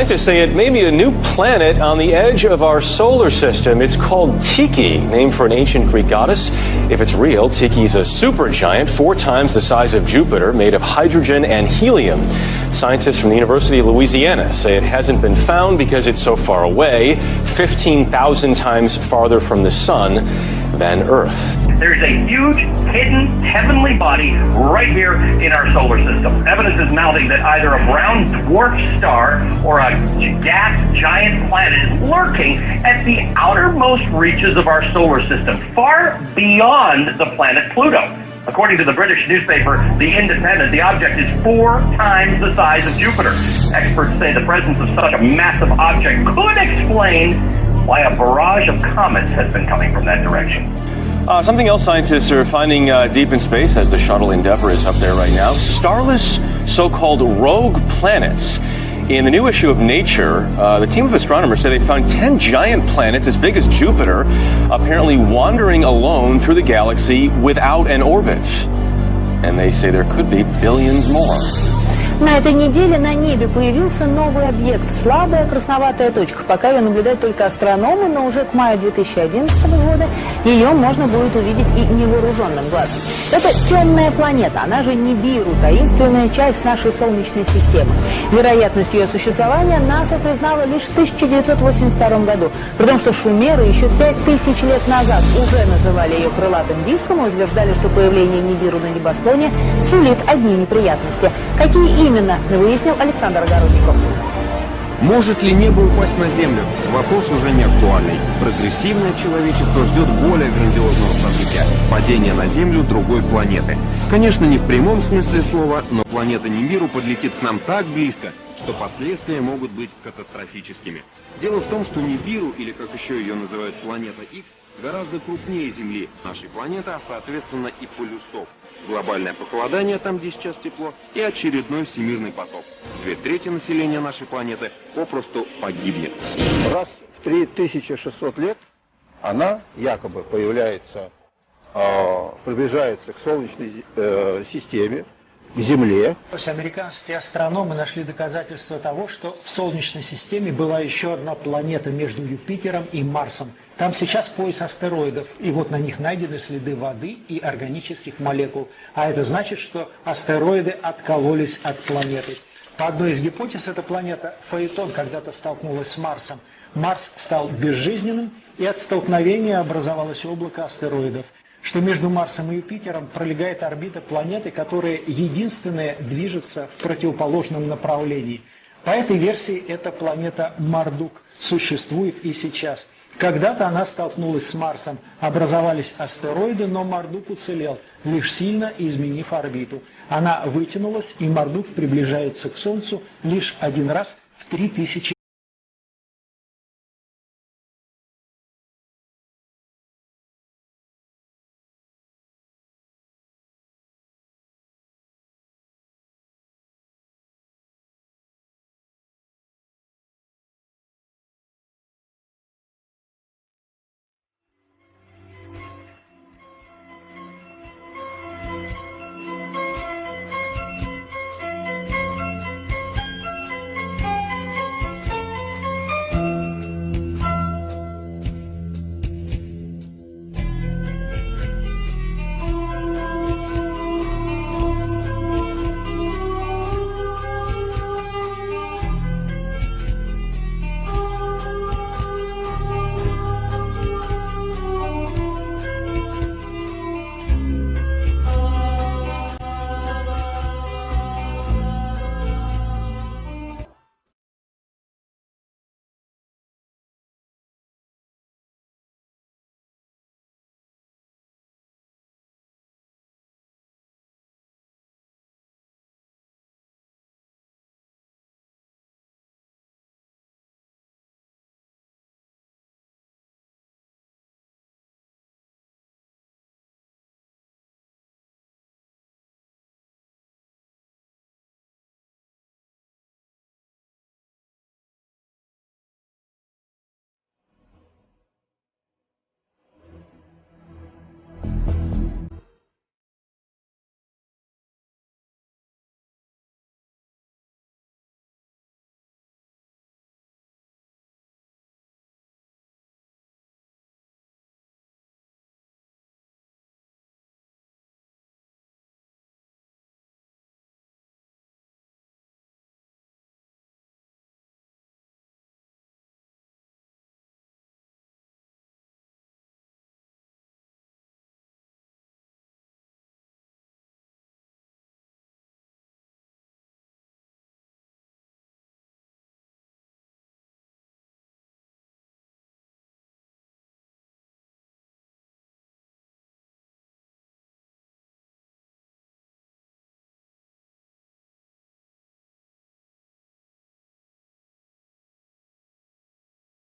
Scientists say it may be a new planet on the edge of our solar system. It's called Tiki, named for an ancient Greek goddess. If it's real, Tiki is a supergiant, four times the size of Jupiter, made of hydrogen and helium. Scientists from the University of Louisiana say it hasn't been found because it's so far away, 15,000 times farther from the sun than Earth. There's a huge, hidden, heavenly body right here in our solar system. Evidence is mounting that either a brown dwarf star or a gas giant planet is lurking at the outermost reaches of our solar system, far beyond the planet Pluto. According to the British newspaper The Independent, the object is four times the size of Jupiter. Experts say the presence of such a massive object could explain why a barrage of comets has been coming from that direction. Uh, something else scientists are finding uh, deep in space as the shuttle Endeavour is up there right now starless so called rogue planets. In the new issue of Nature, uh, the team of astronomers say they found 10 giant planets as big as Jupiter, apparently wandering alone through the galaxy without an orbit. And they say there could be billions more. На этой неделе на небе появился новый объект – слабая красноватая точка. Пока ее наблюдают только астрономы, но уже к маю 2011 года ее можно будет увидеть и невооруженным глазом. Это темная планета, она же Нибиру, таинственная часть нашей Солнечной системы. Вероятность ее существования НАСА признала лишь в 1982 году, при том, что шумеры еще 5000 лет назад уже называли ее крылатым диском и утверждали, что появление Нибиру на небосклоне сулит одни неприятности. Какие именно, выяснил Александр Огородников. Может ли небо упасть на Землю? Вопрос уже не актуальный. Прогрессивное человечество ждет более грандиозного события – падения на Землю другой планеты. Конечно, не в прямом смысле слова, но планета Нибиру подлетит к нам так близко, что последствия могут быть катастрофическими. Дело в том, что Нибиру, или как еще ее называют планета X, гораздо крупнее Земли, нашей планеты, а соответственно и полюсов. Глобальное похолодание там, где сейчас тепло, и очередной всемирный потоп. Две трети населения нашей планеты попросту погибнет. Раз в 3600 лет она якобы появляется, э, приближается к Солнечной э, системе, Земле. Американские астрономы нашли доказательства того, что в Солнечной системе была еще одна планета между Юпитером и Марсом. Там сейчас пояс астероидов, и вот на них найдены следы воды и органических молекул. А это значит, что астероиды откололись от планеты. По одной из гипотез, эта планета Фаэтон когда-то столкнулась с Марсом. Марс стал безжизненным, и от столкновения образовалось облако астероидов что между Марсом и Юпитером пролегает орбита планеты, которая единственная движется в противоположном направлении. По этой версии эта планета Мардук существует и сейчас. Когда-то она столкнулась с Марсом, образовались астероиды, но Мардук уцелел, лишь сильно изменив орбиту. Она вытянулась, и Мардук приближается к Солнцу лишь один раз в 3000